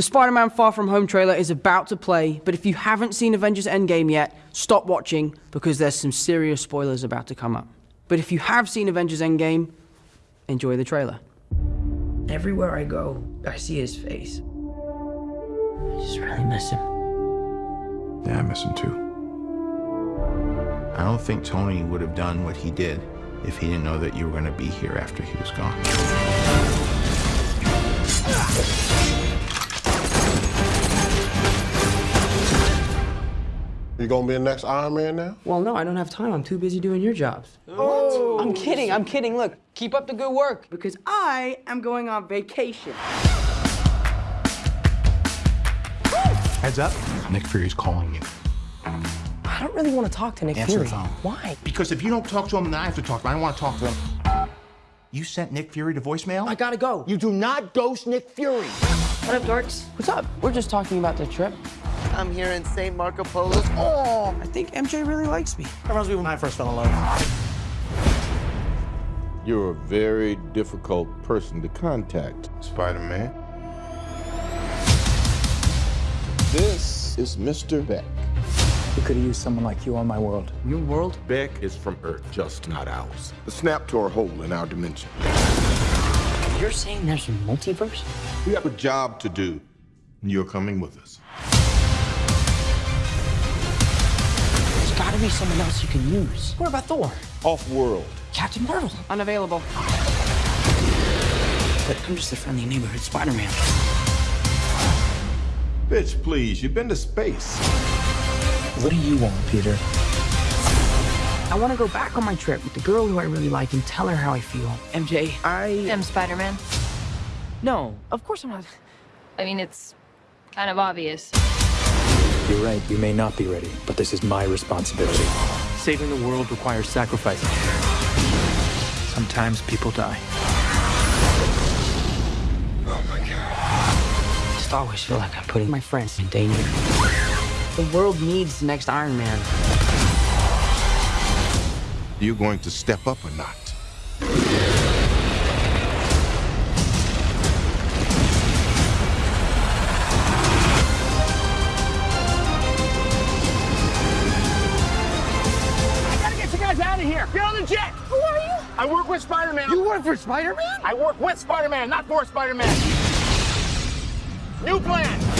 The Spider Man Far From Home trailer is about to play, but if you haven't seen Avengers Endgame yet, stop watching because there's some serious spoilers about to come up. But if you have seen Avengers Endgame, enjoy the trailer. Everywhere I go, I see his face. I just really miss him. Yeah, I miss him too. I don't think Tony would have done what he did if he didn't know that you were going to be here after he was gone. You gonna be the next Iron Man now? Well, no, I don't have time. I'm too busy doing your jobs. Oh. I'm kidding. I'm kidding. Look, keep up the good work because I am going on vacation. Heads up, Nick Fury's calling you. I don't really want to talk to Nick Answer Fury. the phone. Why? Because if you don't talk to him, then I have to talk to him. I don't want to talk to him. You sent Nick Fury to voicemail? I gotta go. You do not ghost Nick Fury. What up, dorks? What's up? We're just talking about the trip. I'm here in St. Marco Polo's. Oh, I think MJ really likes me. That reminds me when I first fell in love. You're a very difficult person to contact, Spider-Man. This is Mr. Beck. We could have used someone like you on my world. Your world? Beck is from Earth, just not ours. The snap tore a hole in our dimension. You're saying there's a multiverse? We have a job to do, and you're coming with us. Gotta be someone else you can use. What about Thor? Off-world. Captain Marvel. Unavailable. But I'm just a friendly neighborhood Spider-Man. Bitch, please, you've been to space. What do you want, Peter? I want to go back on my trip with the girl who I really like and tell her how I feel. MJ, I... am Spider-Man. No, of course I'm not. I mean, it's kind of obvious. You're right, you may not be ready, but this is my responsibility. Saving the world requires sacrifice. Sometimes people die. Oh my god. I just always feel like I'm putting my friends in danger. The world needs the next Iron Man. You're going to step up or not? Jet. Who are you? I work with Spider-Man. You work for Spider-Man? I work with Spider-Man, not for Spider-Man. New plan.